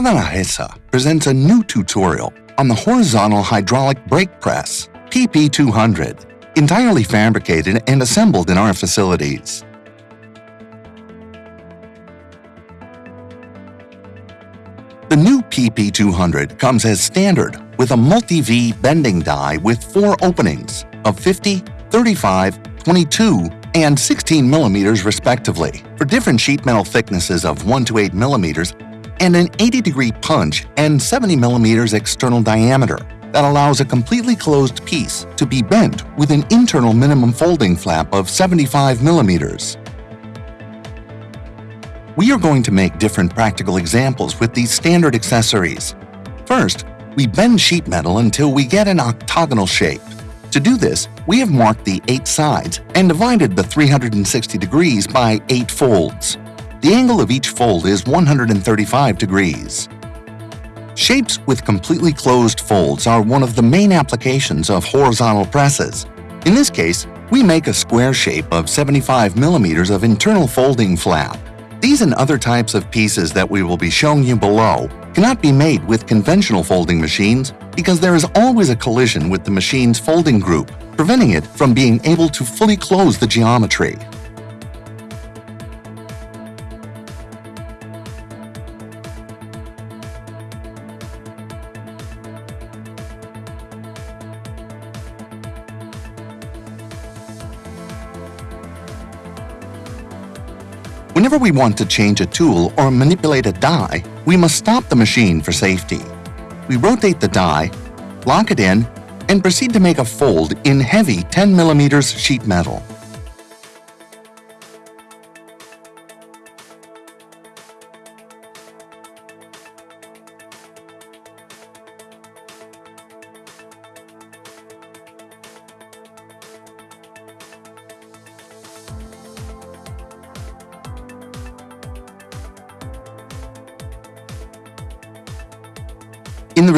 Nargesa presents a new tutorial on the horizontal hydraulic brake press, PP200, entirely fabricated and assembled in our facilities. The new PP200 comes as standard with a multi-V bending die with four openings of 50, 35, 22, and 16 millimeters respectively for different sheet metal thicknesses of 1 to 8 millimeters and an 80 degree punch and 70 millimeters external diameter that allows a completely closed piece to be bent with an internal minimum folding flap of 75 millimeters. We are going to make different practical examples with these standard accessories. First, we bend sheet metal until we get an octagonal shape. To do this, we have marked the eight sides and divided the 360 degrees by eight folds. The angle of each fold is 135 degrees. Shapes with completely closed folds are one of the main applications of horizontal presses. In this case, we make a square shape of 75 millimeters of internal folding flap. These and other types of pieces that we will be showing you below cannot be made with conventional folding machines because there is always a collision with the machine's folding group, preventing it from being able to fully close the geometry. Whenever we want to change a tool or manipulate a die, we must stop the machine for safety. We rotate the die, lock it in, and proceed to make a fold in heavy 10mm sheet metal.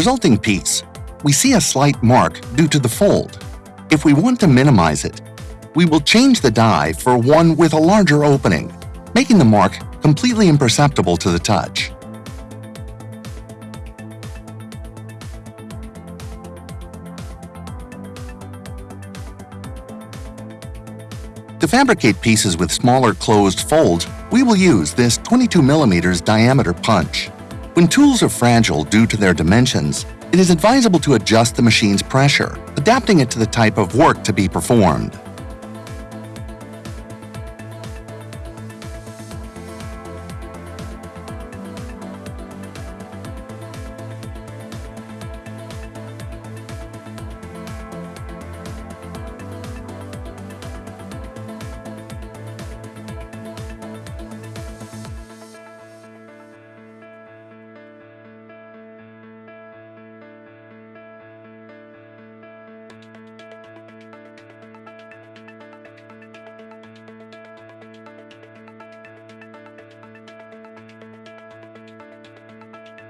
Resulting piece, we see a slight mark due to the fold. If we want to minimize it, we will change the die for one with a larger opening, making the mark completely imperceptible to the touch. To fabricate pieces with smaller closed folds, we will use this 22 mm diameter punch. When tools are fragile due to their dimensions, it is advisable to adjust the machine's pressure, adapting it to the type of work to be performed.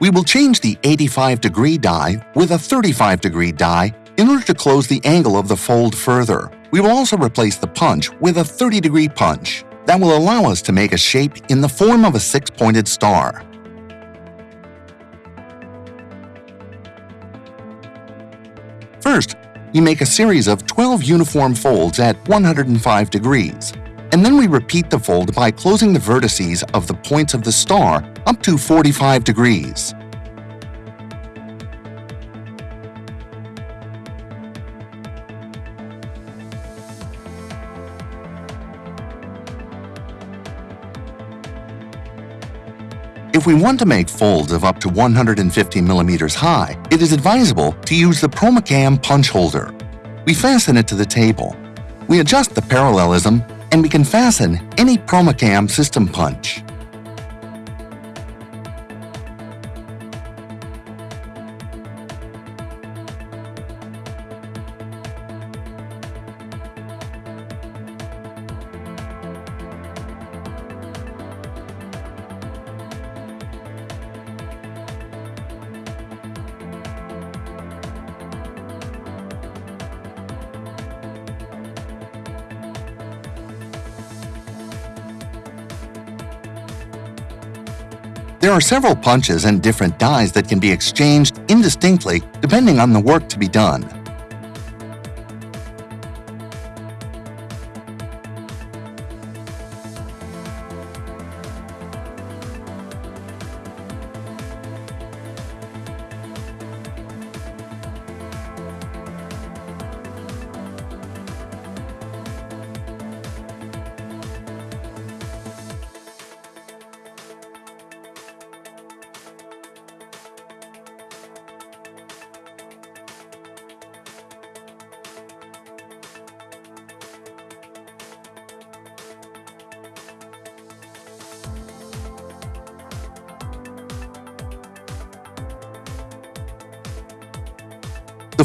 We will change the 85 degree die with a 35 degree die in order to close the angle of the fold further. We will also replace the punch with a 30 degree punch that will allow us to make a shape in the form of a six-pointed star. First, you make a series of 12 uniform folds at 105 degrees and then we repeat the fold by closing the vertices of the points of the star up to 45 degrees. If we want to make folds of up to 150 millimeters high, it is advisable to use the Promecam punch holder. We fasten it to the table. We adjust the parallelism and we can fasten any Promecam system punch. Are several punches and different dies that can be exchanged indistinctly depending on the work to be done.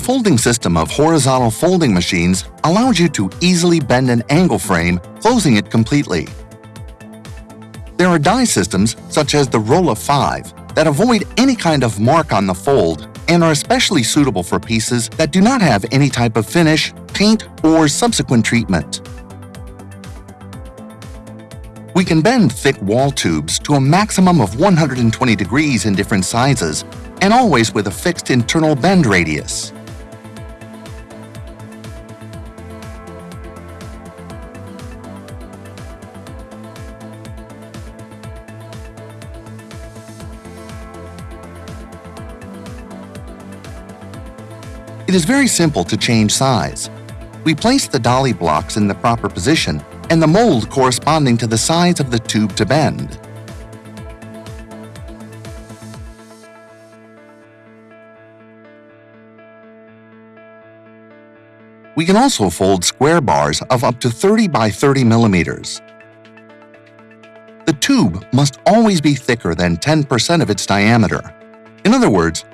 Folding system of horizontal folding machines allows you to easily bend an angle frame, closing it completely. There are die systems, such as the Rolla 5, that avoid any kind of mark on the fold and are especially suitable for pieces that do not have any type of finish, paint, or subsequent treatment. We can bend thick wall tubes to a maximum of 120 degrees in different sizes, and always with a fixed internal bend radius. It is very simple to change size. We place the dolly blocks in the proper position and the mold corresponding to the size of the tube to bend. We can also fold square bars of up to 30 by 30 millimeters. The tube must always be thicker than 10% of its diameter. In other words,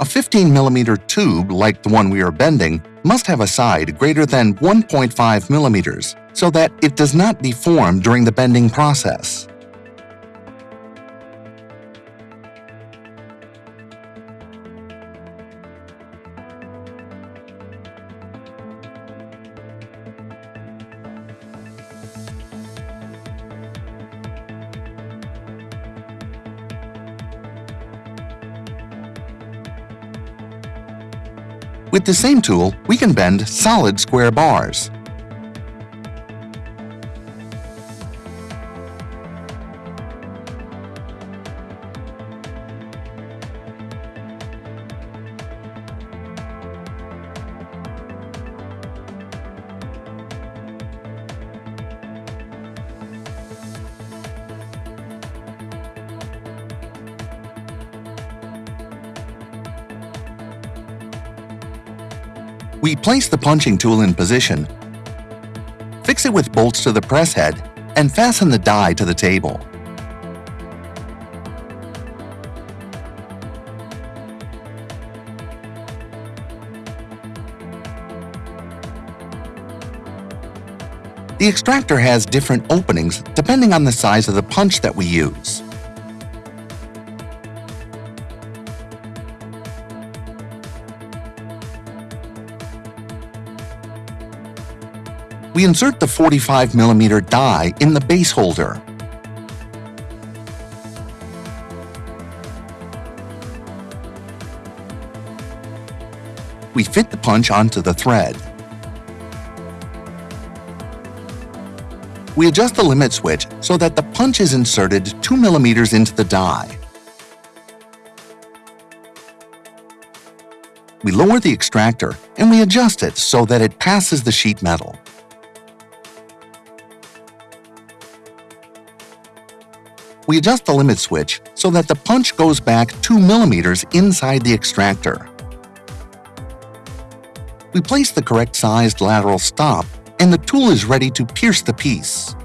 a 15 millimeter tube like the one we are bending must have a side greater than 1.5 millimeters so that it does not deform during the bending process. With the same tool, we can bend solid square bars. Place the punching tool in position, fix it with bolts to the press head, and fasten the die to the table. The extractor has different openings depending on the size of the punch that we use. We insert the 45mm die in the base holder. We fit the punch onto the thread. We adjust the limit switch so that the punch is inserted 2mm into the die. We lower the extractor and we adjust it so that it passes the sheet metal. We adjust the limit switch so that the punch goes back 2 millimeters inside the extractor. We place the correct sized lateral stop and the tool is ready to pierce the piece.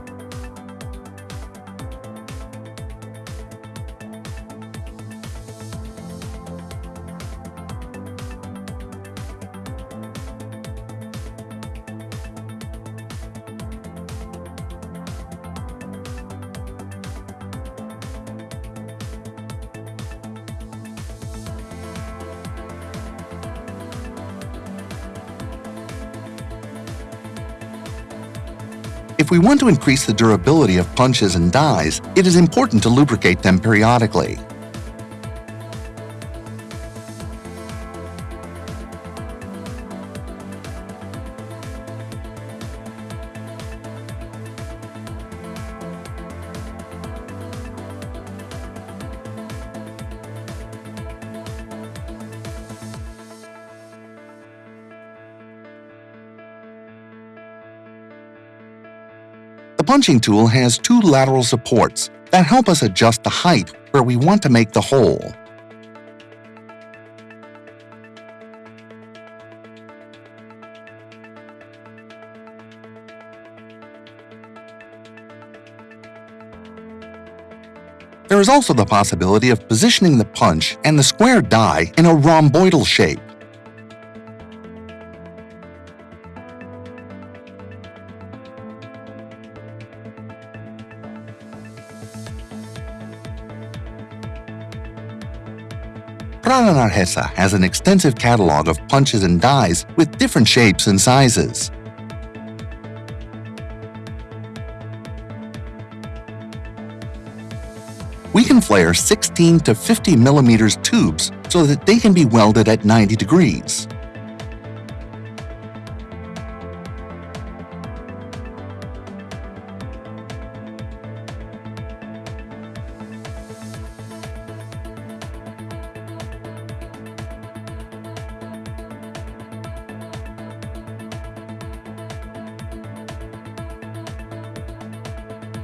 We want to increase the durability of punches and dies, it is important to lubricate them periodically. Punching tool has two lateral supports that help us adjust the height where we want to make the hole. There is also the possibility of positioning the punch and the square die in a rhomboidal shape. Nargesa has an extensive catalog of punches and dies with different shapes and sizes. We can flare 16 to 50 millimeters tubes so that they can be welded at 90 degrees.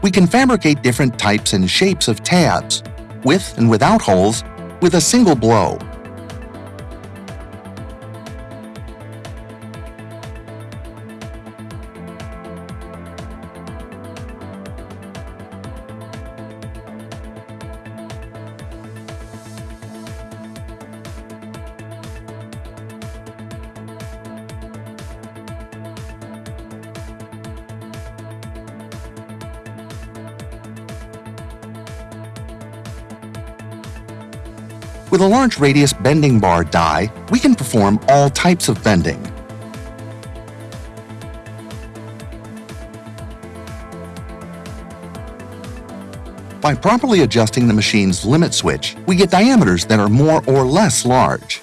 We can fabricate different types and shapes of tabs, with and without holes, with a single blow. Large radius bending bar die, we can perform all types of bending. By properly adjusting the machine's limit switch, we get diameters that are more or less large.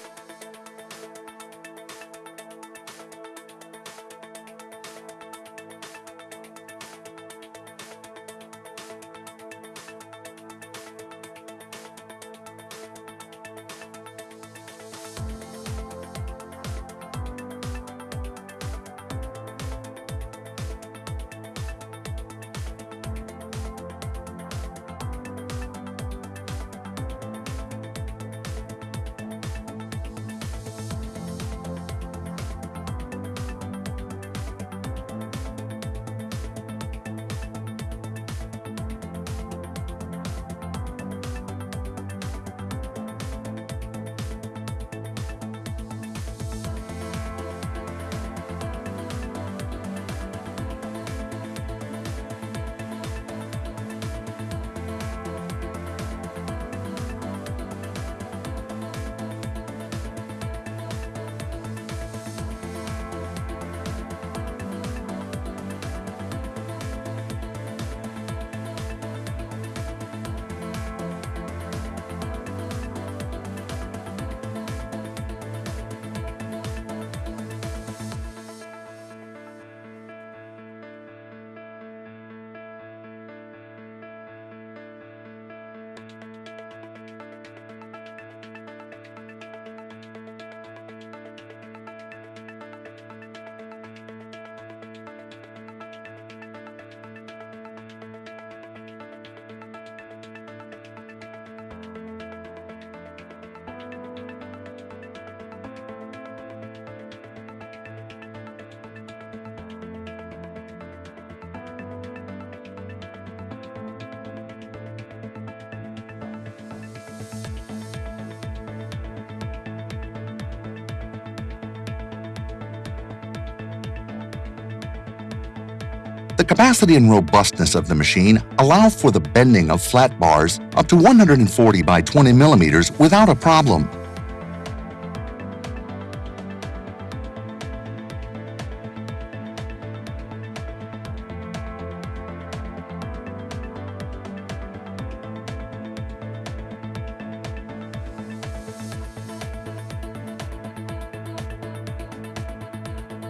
The capacity and robustness of the machine allow for the bending of flat bars up to 140 by 20 millimeters without a problem.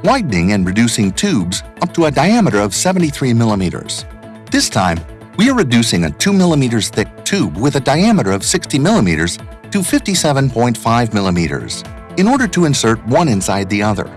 Widening and reducing tubes up to a diameter of 73 millimeters. This time, we are reducing a 2 millimeters thick tube with a diameter of 60 millimeters to 57.5 millimeters in order to insert one inside the other.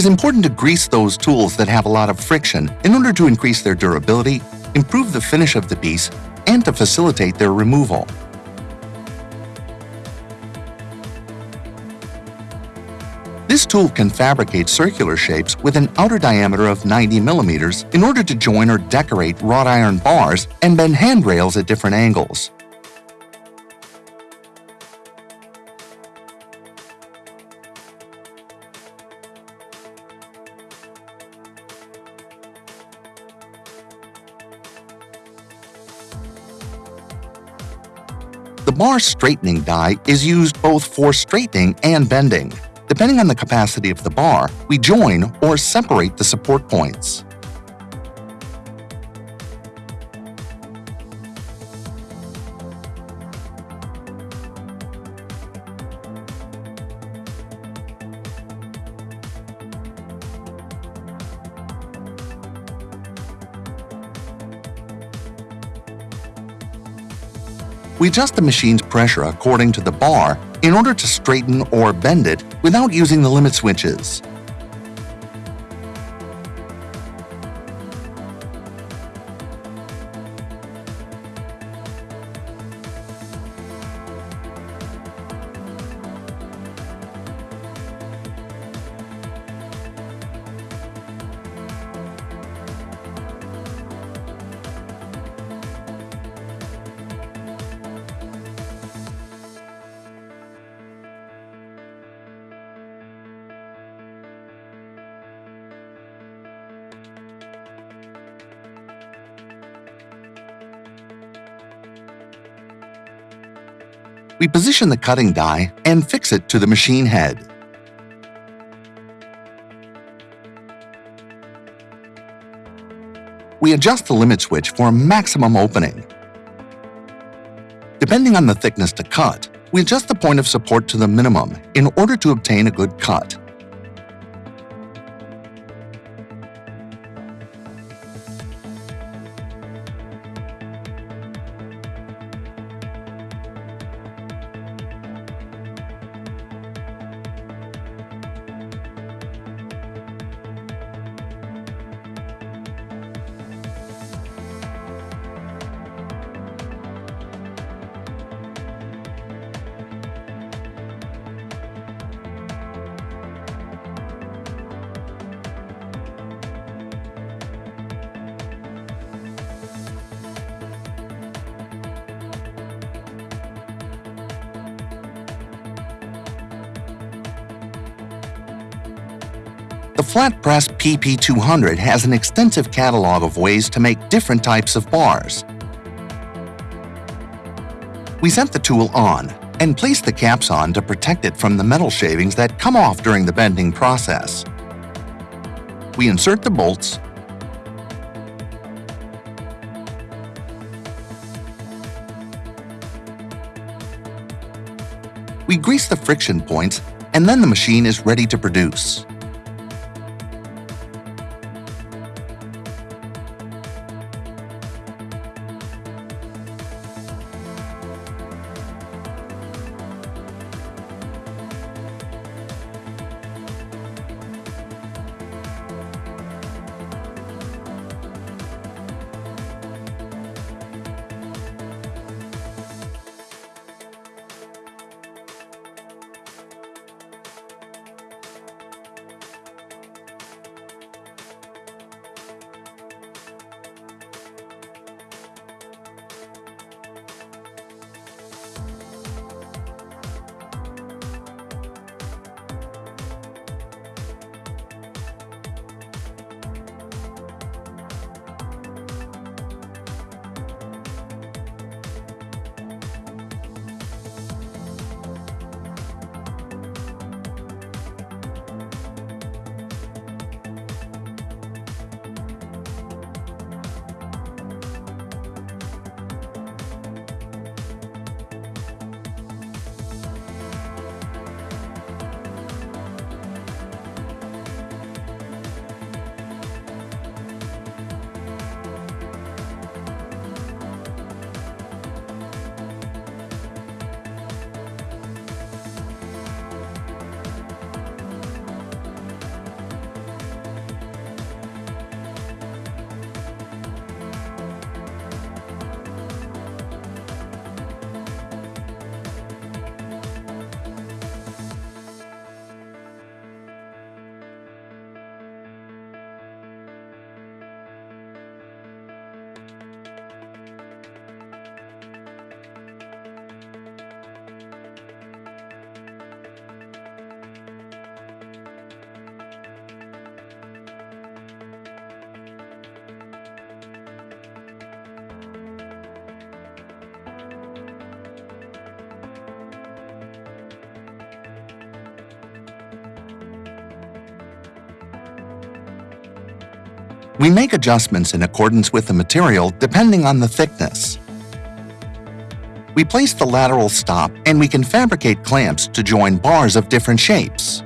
Is important to grease those tools that have a lot of friction in order to increase their durability, improve the finish of the piece, and to facilitate their removal. This tool can fabricate circular shapes with an outer diameter of 90 millimeters in order to join or decorate wrought iron bars and bend handrails at different angles. Bar straightening die is used both for straightening and bending. Depending on the capacity of the bar, we join or separate the support points. We adjust the machine's pressure according to the bar in order to straighten or bend it without using the limit switches. We position the cutting die and fix it to the machine head. We adjust the limit switch for a maximum opening. Depending on the thickness to cut, we adjust the point of support to the minimum in order to obtain a good cut. Flat press PP200 has an extensive catalog of ways to make different types of bars. We set the tool on and place the caps on to protect it from the metal shavings that come off during the bending process. We insert the bolts We grease the friction points and then the machine is ready to produce. We make adjustments in accordance with the material depending on the thickness. We place the lateral stop and we can fabricate clamps to join bars of different shapes.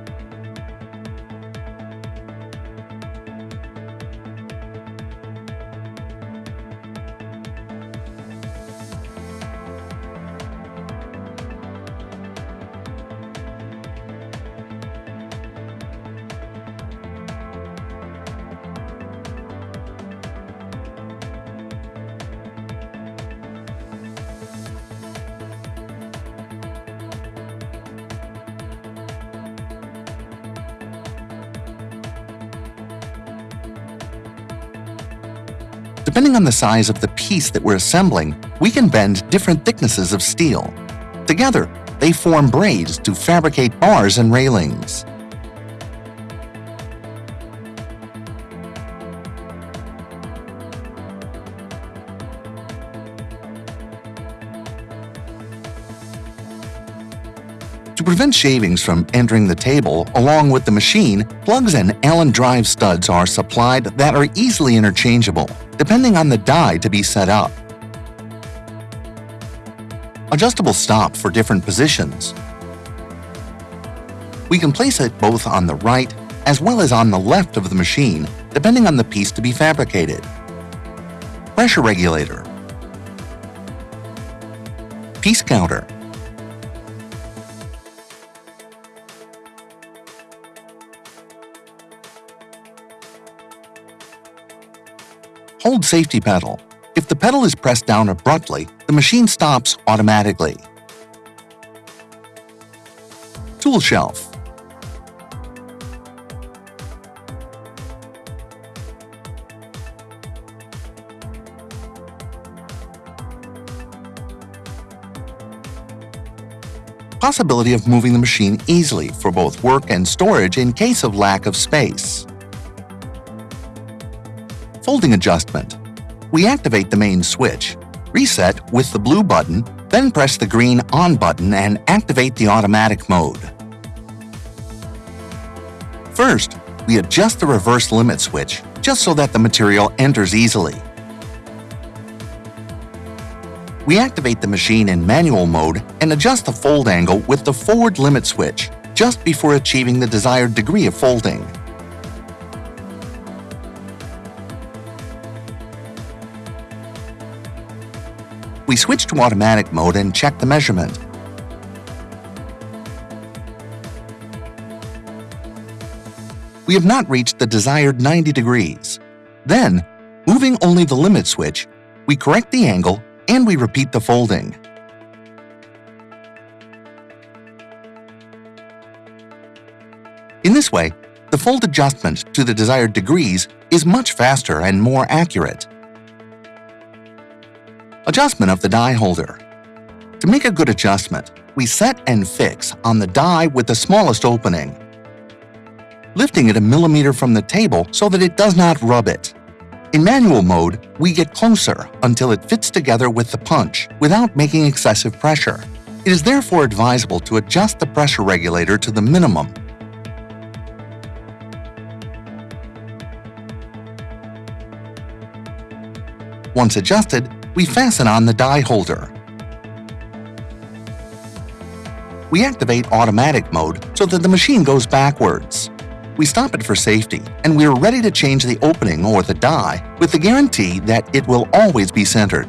Depending on the size of the piece that we're assembling, we can bend different thicknesses of steel. Together, they form braids to fabricate bars and railings. To prevent shavings from entering the table along with the machine, plugs and Allen drive studs are supplied that are easily interchangeable, depending on the die to be set up. Adjustable stop for different positions. We can place it both on the right as well as on the left of the machine, depending on the piece to be fabricated. Pressure regulator. Piece counter. Safety pedal. If the pedal is pressed down abruptly, the machine stops automatically. Tool shelf. Possibility of moving the machine easily for both work and storage in case of lack of space. Folding adjustment. We activate the main switch, reset with the blue button, then press the green on button and activate the automatic mode. First, we adjust the reverse limit switch just so that the material enters easily. We activate the machine in manual mode and adjust the fold angle with the forward limit switch just before achieving the desired degree of folding. We switch to automatic mode and check the measurement. We have not reached the desired 90 degrees. Then, moving only the limit switch, we correct the angle and we repeat the folding. In this way, the fold adjustment to the desired degrees is much faster and more accurate. Adjustment of the die holder. To make a good adjustment, we set and fix on the die with the smallest opening, lifting it a millimeter from the table so that it does not rub it. In manual mode, we get closer until it fits together with the punch without making excessive pressure. It is therefore advisable to adjust the pressure regulator to the minimum. Once adjusted, we fasten on the die holder. We activate automatic mode so that the machine goes backwards. We stop it for safety, and we are ready to change the opening or the die with the guarantee that it will always be centered.